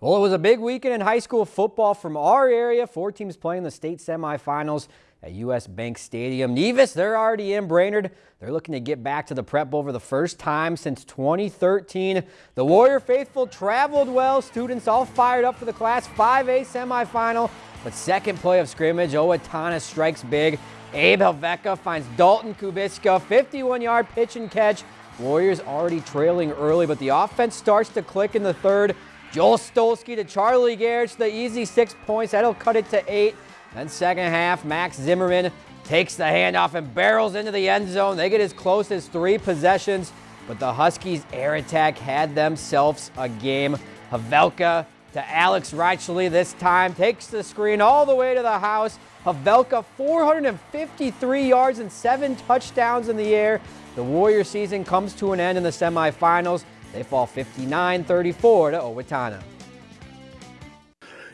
Well, it was a big weekend in high school football from our area. Four teams playing the state semifinals at U.S. Bank Stadium. Nevis, they're already in Brainerd. They're looking to get back to the Prep Bowl for the first time since 2013. The Warrior faithful traveled well. Students all fired up for the Class 5A semifinal. But second play of scrimmage, Owatonna strikes big. Abe Havelka finds Dalton Kubiska, 51-yard pitch and catch. Warriors already trailing early, but the offense starts to click in the third. Joel Stolsky to Charlie Garrett, the easy six points. That'll cut it to eight. Then second half, Max Zimmerman takes the handoff and barrels into the end zone. They get as close as three possessions, but the Huskies' air attack had themselves a game. Havelka to Alex Reichley this time, takes the screen all the way to the house. Havelka 453 yards and seven touchdowns in the air. The Warrior season comes to an end in the semifinals. They fall 59-34 to Owatonna.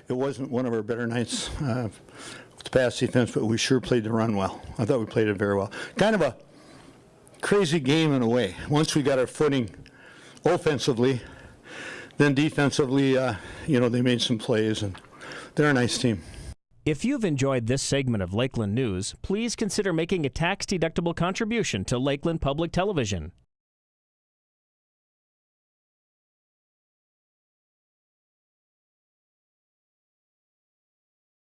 It wasn't one of our better nights uh, with the pass defense, but we sure played the run well. I thought we played it very well. Kind of a crazy game in a way. Once we got our footing offensively, then defensively, uh, you know, they made some plays, and they're a nice team. If you've enjoyed this segment of Lakeland News, please consider making a tax-deductible contribution to Lakeland Public Television.